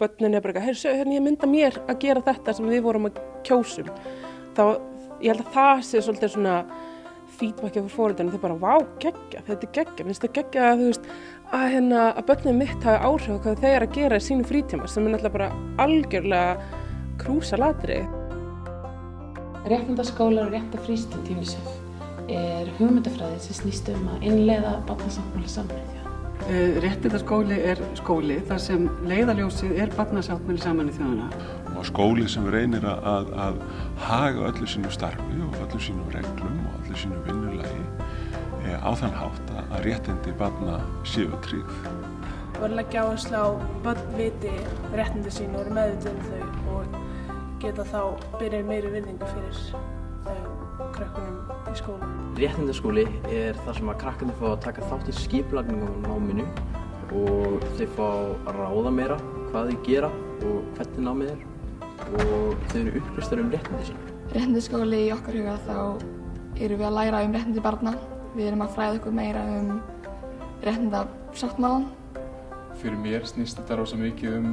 börnin er bara eitthvað, heyrðu, hérna ég mynda mér að gera þetta sem við vorum að kjósum. Þá, ég held að það sé svolítið svona feedbacki fyrir fóröldinu, þau bara, vá, geggja, þetta er geggja, minnst það geggja að, þú veist, að, hérna, að börnum mitt hafi áhrif á hvað þeir eru að gera í sínu frítíma, sem er náttúrulega bara algjörlega krúsa latrið. Réttindaskólar og rétta UNICEF er hugmyndafræði sem snýst um að innleiða barnasáttmála samræði. Réttindaskóli er skóli þar sem leiðaljósið er barnasáttmáli saman í þjóðuna. Og skóli sem reynir að, að haga öllu sínu starfi og öllu sínu reglum og öllu sínu vinnulagi e, á þann hátt að réttindi barna séu tryggð. Og að leggja áherslu á viti réttindi sín og eru meðvitið um þau og geta þá byrjað meiri virðingu fyrir krökkunum í skólanum. Réttindaskóli er þar sem að krakkarnir fá að taka þátt í skiplagningum á náminu og þau fá að ráða meira hvað þau gera og hvernig námið er og þau eru upplýstar um réttindi sín. Réttindaskóli í okkar huga þá erum við að læra um réttindi barna. Við erum að fræða okkur meira um réttindasáttmálan. Fyrir mér snýst þetta rosa mikið um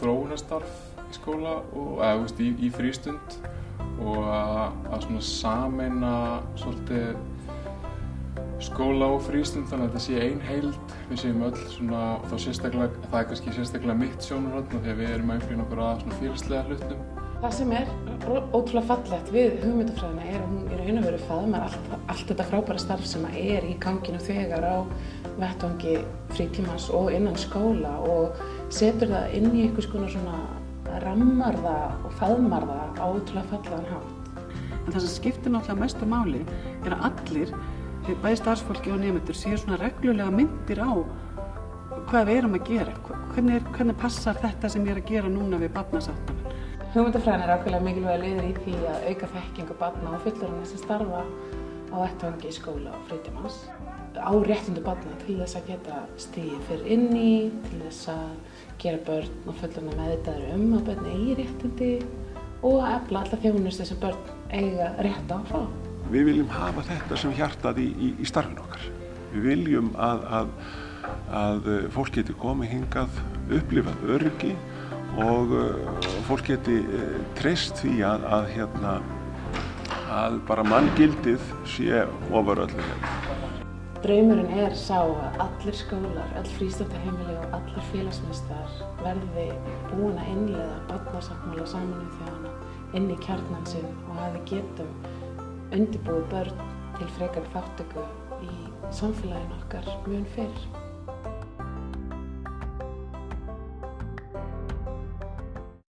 þróunastarf í skóla og eða, veist, í, í frístund og að, að svona sameina svolítið skóla og frístund þannig að þetta sé ein heild við séum öll svona og þá sérstaklega, það er kannski sérstaklega mitt sjónurhóttn og þegar við erum að einflýna okkur að svona fyrirslega hlutum. Það sem er ótrúlega fallegt við hugmyndafræðina er að hún er einu veru faðmar allt, allt þetta frábæra starf sem er í ganginu þegar á vettvangi frítímans og innan skóla og setur það inn í einhvers konar svona rammar það og faðmar það á ótrúlega fallaðan hátt. En það sem skiptir náttúrulega mestu máli er að allir, bæði starfsfólki og nefndur, séu svona reglulega myndir á hvað við erum að gera. Hvernig, er, hvernig passar þetta sem ég er að gera núna við barnasáttanum? Hugmyndafræðin er ákveðlega mikilvæg liður í því að auka þekkingu barna og fullorðina sem starfa á vettvangi í skóla og frítímans á réttundu barna til þess að geta stíðið fyrir inni, til þess að gera börn og fullorðina meðvitaður um að börn eigi réttundi og að efla alla þjónustu sem börn eiga rétt á fá. Við viljum hafa þetta sem hjartað í, í, í starfin okkar. Við viljum að, að, að fólk geti komið hingað, upplifað öryggi og fólk geti treyst því að, að, hérna, bara manngildið sé ofar öllu. Draumurinn er sá að allir skólar, öll frístöndahemili og allir félagsmyndstar verði búin að innlega barnasáttmála saminuð þjóðana inn í kjarnan sinn og að við getum undirbúið börn til frekar þáttöku í samfélaginu okkar mun fyrr.